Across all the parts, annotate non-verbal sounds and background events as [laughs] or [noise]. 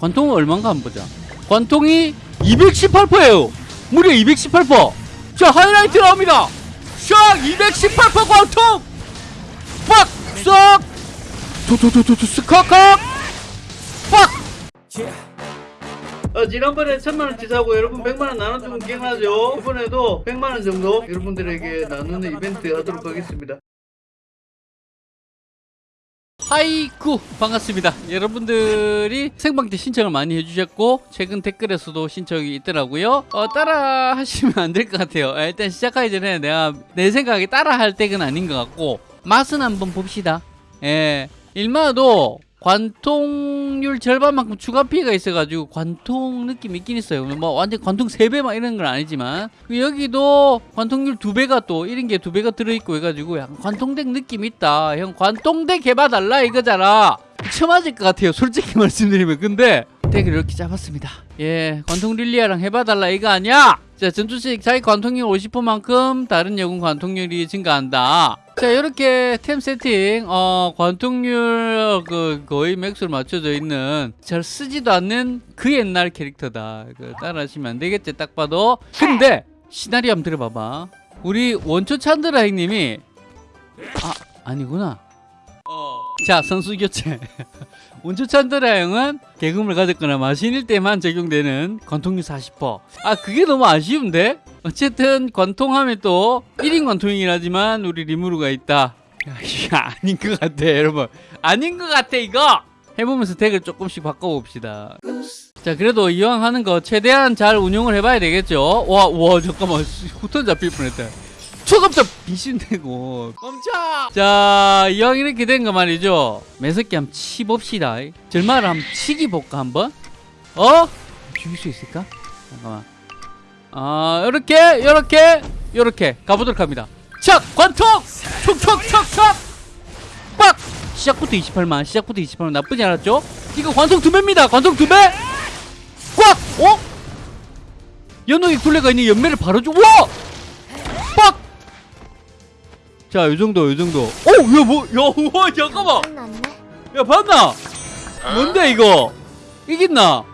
관통은 얼마인가 한번 보자 관통이 218%예요 무려 218%. 자 하이라이트 나옵니다. 샥218% 관통. 빡 싹. 도도도도도 스카카. 빡. 어, 지난번에 천만원 치 사고 여러분 100만원 나눠주면 기억나죠? 이번에도 100만원 정도 여러분들에게 나누는 이벤트 하도록 하겠습니다. 하이쿠 반갑습니다. 여러분들이 생방 때 신청을 많이 해주셨고 최근 댓글에서도 신청이 있더라고요. 어, 따라 하시면 안 될 것 같아요. 아, 일단 시작하기 전에 내가 내 생각에 따라 할 때는 아닌 것 같고 맛은 한번 봅시다. 예. 일마도 관통률 절반만큼 추가 피해가 있어가지고 관통 느낌 있긴 있어요. 뭐 완전 관통 3배 막 이런 건 아니지만 여기도 관통률 2배가 또 이런 게 2배가 들어있고 해가지고 약간 관통덱 느낌 있다. 형 관통덱 해봐달라 이거잖아. 처맞을 것 같아요. 솔직히 [laughs] 말씀드리면. 근데 deck을 이렇게 잡았습니다. 예, 관통 릴리아랑 해봐달라 이거 아니야? 자, 전투식 자기 관통률 50%만큼 다른 여군 관통률이 증가한다. 자, 이렇게 템 세팅, 어, 관통률 그 거의 max로 맞춰져 있는 잘 쓰지도 않는 그 옛날 캐릭터다. 그 따라하시면 안 되겠지, 딱 봐도. 근데 시나리오 한번 들어봐봐. 우리 원초 찬드라 형님이 아, 아니구나. 자, 선수 교체. 원초 찬드라 형은 개금을 가졌거나 마신일 때만 적용되는 관통률 40%. 아, 그게 너무 아쉬운데? 어쨌든 관통하면 또 1인 관통이긴 하지만 우리 리무르가 있다. 야, 아닌 것 같아, 여러분. 아닌 것 같아, 이거! 해보면서 덱을 조금씩 바꿔봅시다. 자, 그래도 이왕 하는 거 최대한 잘 운용을 해봐야 되겠죠? 와, 와, 잠깐만. 후턴 잡힐 뻔했다. 초급자 비신되고. 멈춰! 자 이왕 이렇게 된 거 말이죠. 매석기 한번 치봅시다. 절마를 한번 치기 볼까 한번? 어? 죽일 수 있을까? 잠깐만. 아 요렇게 요렇게 요렇게 가보도록 합니다. 척! 관통! 촉촉촉촉 빡! 시작부터 28만 시작부터 28만. 나쁘지 않았죠? 이거 관통 두 배입니다. 관통 두배! 꽉! 어? 연옥이 굴레가 있는 연매를 바로 주 와! 빡! 자, 요 정도, 요 정도. 오, 야, 뭐, 야, 우와, 잠깐만. 야, 봤나? 뭔데, 이거? 이겼나?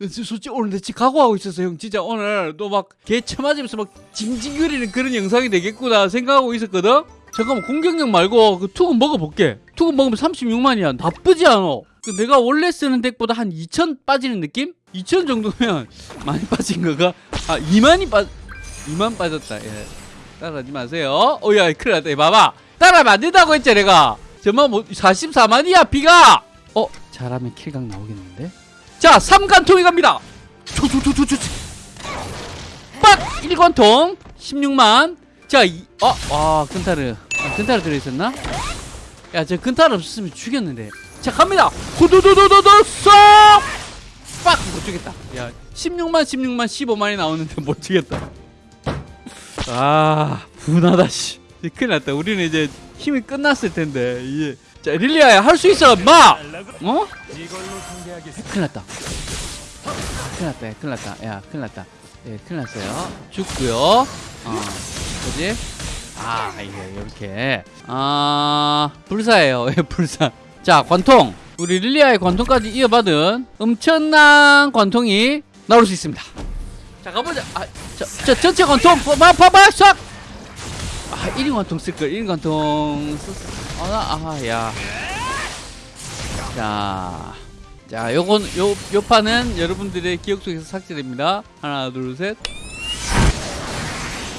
저, 솔직히 오늘 내 지금 각오하고 있었어, 형. 진짜 오늘 또 막개 쳐맞으면서 막 징징거리는 그런 영상이 되겠구나 생각하고 있었거든? 잠깐만, 공격력 말고 그 투금 먹어볼게. 투금 먹으면 36만이야. 나쁘지 않아. 그 내가 원래 쓰는 덱보다 한 2천 빠지는 느낌? 2천 정도면 [laughs] 많이 빠진 거가? 아, 2만이 빠, 2만 빠졌다. 예. 따라하지 마세요. 오야 큰일 났다. 봐봐. 따라하면 안 된다고 했지 내가. 정말 뭐 44만이야 비가. 어 잘하면 킬각 나오겠는데. 자 3관통이 갑니다. 빡 1관통 16만. 자 이, 어, 와 근타르. 아, 근타르 들어있었나? 야저 근타르 없었으면 죽였는데. 자 갑니다. 후두두두두두 쏙. 빡 못 죽겠다. 야 16만 16만 15만이 나오는데 못 죽겠다. 아 분하다 씨. 큰일 났다. 우리는 이제 힘이 끝났을 텐데 이제. 자 릴리아야 할 수 있어 마! 어? 큰일 났다. 큰일 났다 야, 큰일 났다. 야 큰일 났다. 예 큰일 났어요. 죽고요. 어 그지? 아 이게 이렇게. 아 불사예요. 예 불사. 자 관통. 우리 릴리아의 관통까지 이어받은 엄청난 관통이 나올 수 있습니다 자 가보자. 아, 저, 저 전체 관통. 봐봐 봐봐 싹! 아, 1인 관통 쓸걸 1인 관통 썼어 아나 아야. 자, 자 요건 요, 요 판은 여러분들의 기억 속에서 삭제됩니다. 하나 둘 셋.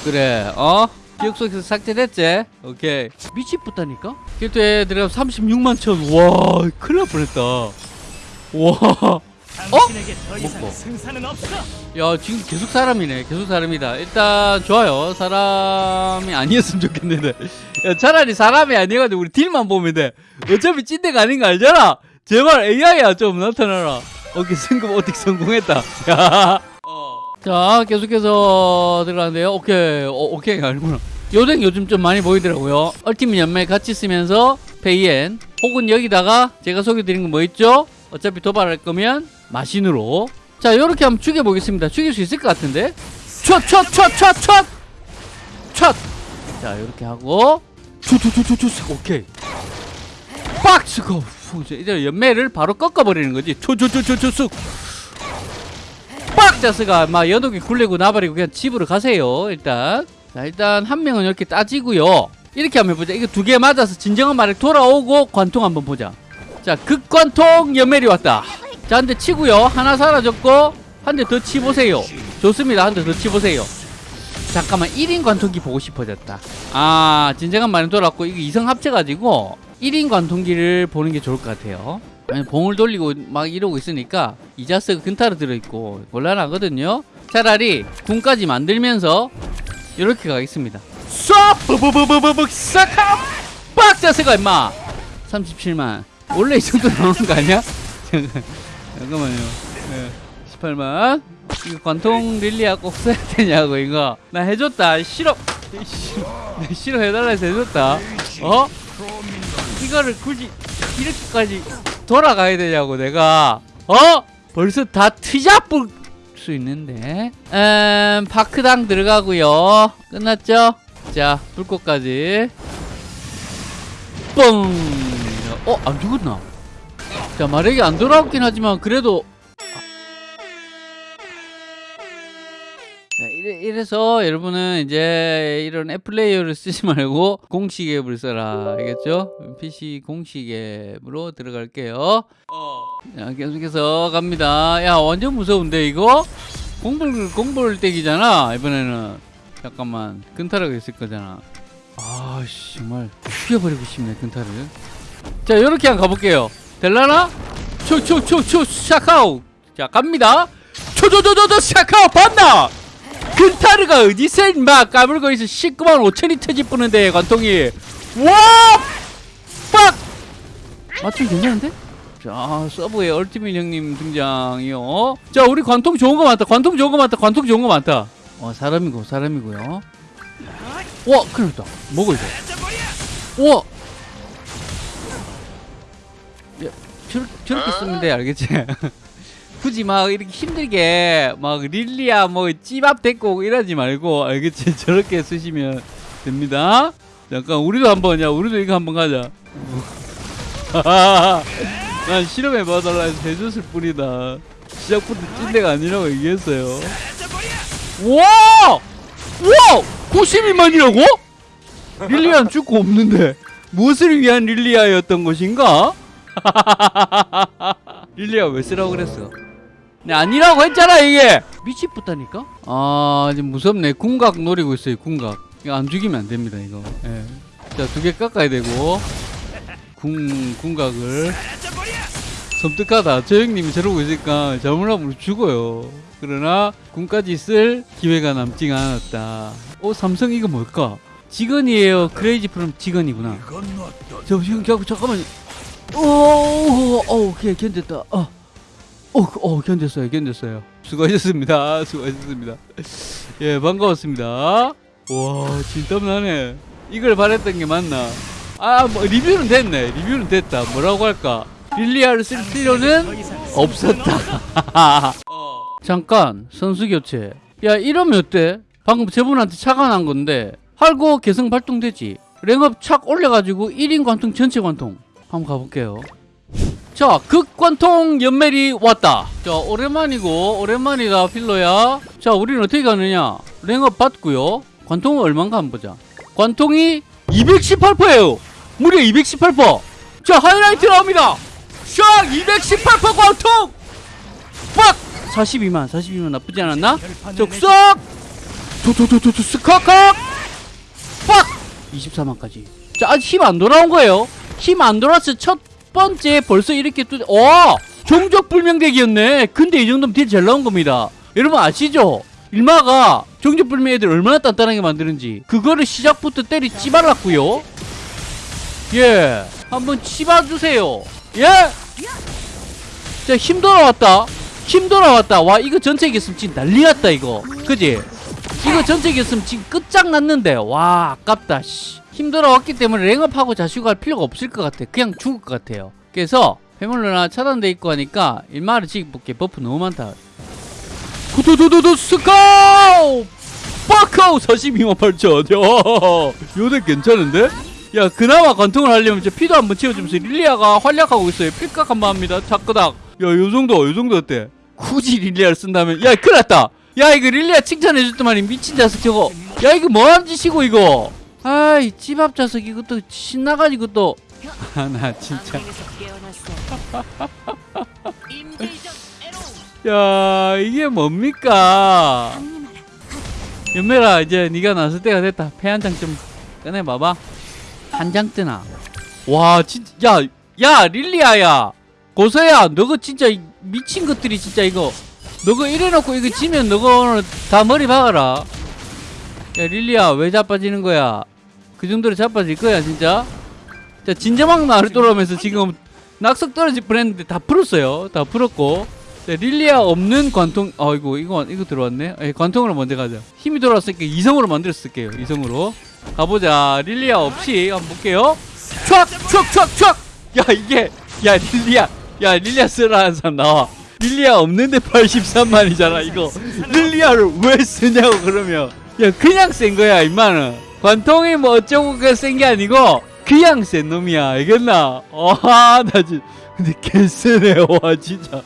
그래 어? 기억 속에서 삭제됐지? 오케이. 미치겠다니까? 길도에 들어가 36만 천 와 큰일 날 뻔했다. 와 이상 먹고. 야 지금 계속 사람이네. 계속 사람이다. 일단 좋아요. 사람이 아니었으면 좋겠는데. 야 차라리 사람이 아니어가지고 우리 딜만 보면 돼. 어차피 찐대가 아닌 거 알잖아. 제발 AI야 좀 나타나라. 오케이 승급 어떻게 성공했다. 야. 자 계속해서 들어가는데요. 오케이. 어, 오케이 아니구나. 요댕 요즘 좀 많이 보이더라고요. 얼티밋 연말 같이 쓰면서 페이엔. 혹은 여기다가 제가 소개드린 건뭐 있죠? 어차피 도발할 거면 마신으로. 자 요렇게 한번 죽여보겠습니다. 죽일 수 있을 것 같은데. 촥촥촥촥촥 촥 자 요렇게 하고. 투투투투투 오케이. 빡 스코 푹 이제 연매를 바로 꺾어버리는 거지. 초초초초초쑥! 빡! 자스가 막 연옥이 굴리고 나버리고 그냥 집으로 가세요 일단. 자 일단 한 명은 이렇게 따지고요. 이렇게 한번 해보자. 이거 두 개 맞아서 진정한 말에 돌아오고 관통 한번 보자. 자 극관통 연멜이 왔다 자 한 대 치고요. 하나 사라졌고 한 대 더 치보세요. 좋습니다. 한 대 더 치보세요. 잠깐만 1인 관통기 보고 싶어졌다. 아 진정한 말에 돌아왔고 이거 이성 합쳐가지고 1인 관통기를 보는 게 좋을 것 같아요. 아니, 봉을 돌리고 막 이러고 있으니까 이자스가 근타로 들어있고 곤란하거든요. 차라리 군까지 만들면서 이렇게 가겠습니다. 쏴! 뿌뿌뿌뿌뿌 싹! 빡! 자세가 임마! 37만. 원래 이 정도 나오는 거 아니야? [laughs] 잠깐, 잠깐만요. 네, 18만. 이거 관통 릴리아 꼭 써야 되냐고 이거. 나 해줬다. 싫어. 싫어. 내 싫어. 해달라 해서 해줬다. 어? 이거를 굳이 이렇게까지 돌아가야 되냐고 내가. 어? 벌써 다 트잡을 수 있는데. 음, 파크당 들어가고요. 끝났죠? 자 불꽃까지. 뻥! 어? 안 죽었나? 자 마력이 안 돌아오긴 하지만 그래도 자, 이래, 이래 서 여러분은 이제 이런 앱플레이어를 쓰지 말고 공식 앱을 써라 알겠죠? PC 공식 앱으로 들어갈게요. 자 계속해서 갑니다. 야 완전 무서운데 이거? 공불 공불 떼기잖아 이번에는. 잠깐만 근타라가 있을 거잖아. 아씨 정말 죽여버리고 싶네 근타를. 자 요렇게 한번 가볼게요 될라나? 초초초초 샤카오. 자 갑니다. 초초초초초 샤카오 봤나? 근타르가 어디서 인마 까불고 있어. 19만 5천이 터집부는데 관통이. 와! 빡! 맞춤 괜찮은데? 자 서브의 얼티밋 형님 등장이요. 자 우리 관통 좋은 거 많다. 관통 좋은 거 많다. 관통 좋은 거 많다. 어 사람이고 사람이고요. 와 큰일 났다. 먹어 이거 와 저렇, 저렇게 쓰면 돼 알겠지? [laughs] 굳이 막 이렇게 힘들게 막 릴리아 뭐 찌밥 데리고 이러지 말고 알겠지? [laughs] 저렇게 쓰시면 됩니다 잠깐 우리도 한번 야 우리도 이거 한번 가자 [laughs] 난 실험해 봐달라 해서 해줬을 뿐이다 시작부터 찐데가 아니라고 얘기했어요 와! 와! 92만이라고? 릴리아는 죽고 없는데 무엇을 위한 릴리아였던 것인가? [laughs] 릴리아 왜 쓰라고 그랬어? 네, 아니라고 했잖아 이게! 미치겠다니까? 아 지금 무섭네. 궁각 노리고 있어요 궁각. 이거 안 죽이면 안 됩니다 이거. 예. 자두 개 깎아야 되고. 궁 궁각을. 섬뜩하다. 저 형님이 저러고 있으니까 잘못하면 죽어요. 그러나 궁까지 쓸 기회가 남지가 않았다. 어 삼성 이거 뭘까? 직원이에요. 크레이지 프롬 직원이구나. 저 형, 저, 잠깐만 오, 오, 오, 오케이 견뎠다 어. 어, 어, 견뎠어요, 견뎠어요. 수고하셨습니다. [laughs] 수고하셨습니다. 예, 반가웠습니다. 와, 진땀 나네. 이걸 바랬던 게 맞나? 아, 뭐, 리뷰는 됐네. 리뷰는 됐다. 뭐라고 할까? 릴리아를 쓸 필요는 없었다. [laughs] 잠깐, 선수 교체. 야, 이러면 어때? 방금 저분한테 착안한 건데, 할고 개성 발동되지? 랭업 착 올려가지고 1인 관통, 전체 관통. 한번 가볼게요. 자, 극관통 연멜이 왔다. 자, 오랜만이고, 오랜만이다, 필로야. 자, 우리는 어떻게 가느냐? 랭업 받고요. 관통은 얼만가 한번 보자. 관통이 218%예요. 무려 218%. 자, 하이라이트 나옵니다. 샥! 218% 관통! 빡! 42만, 42만 나쁘지 않았나? 적석! 도도도도도 스카카! 빡! 24만까지. 자, 아직 힘 안 돌아온 거예요. 힘 안 돌아서 첫 번째 벌써 이렇게 또, 와! 종족 불명덱이었네. 근데 이 정도면 되게 잘 나온 겁니다. 여러분 아시죠? 일마가 종족 불명 애들 얼마나 단단하게 만드는지. 그거를 시작부터 때리 찌발랐고요. 예. 한번 치봐주세요. 예? 자, 힘 돌아왔다. 힘 돌아왔다. 와, 이거 전체 이겼으면 지금 난리 났다, 이거. 그지? 이거 전체 이겼으면 지금 끝장났는데. 와, 아깝다, 씨. 힘 돌아왔기 때문에 랭업하고 자식할 필요가 없을 것 같아. 그냥 죽을 것 같아요. 그래서 해물러나 차단돼 있고 하니까 일마를 지금 볼게 버프 너무 많다. 도도도도도 스카우! 빠카우 42만 8천. 야, 요 deck 괜찮은데? 야 그나마 관통을 하려면 진짜 피도 한번 채워주면서 릴리아가 활약하고 있어요 필각 한번 합니다 자끄닥 야 요 정도 요 정도 어때 굳이 릴리아를 쓴다면 야 큰일 났다 야 이거 릴리아 칭찬해줬더만이 미친 자식 저거 야 이거 뭐하는 짓이고 이거 아이 찌밥 자식 이것도 신나가지고 또 아 나 진짜. [laughs] 야 이게 뭡니까? 연매라 이제 네가 나설 때가 됐다. 패 한 장 좀 꺼내봐봐. 한 장 뜨나? 와 진짜 야 야 릴리아야. 고서야 너거 진짜 이 미친 것들이 진짜 이거. 너거 이래놓고 이거 지면 너거 오늘 다 머리 박아라. 야 릴리아 왜 자빠지는 거야 그 정도로 자빠질 거야 진짜. 자 진저막 나를 돌아오면서 지금 낙석 떨어질 뻔했는데 다 풀었어요. 다 풀었고. 네, 릴리아 없는 관통 아이고 이거 이거 들어왔네. 에, 관통으로 먼저 가자. 힘이 돌아왔으니까 이성으로 만들었을게요 이성으로. 가보자. 릴리아 없이 한번 볼게요. 촥촥촥촥! 야 이게 야 릴리아 야 릴리아 쓰라는 사람 나와. 릴리아 없는데 83만이잖아 이거. 릴리아를 왜 쓰냐고 그러면. 야 그냥 센 거야 임마는 관통이 뭐 어쩌고 그센 게 아니고 그냥 센 놈이야. 알겠나? 아나 진짜 근데 개쎄네. 와 진짜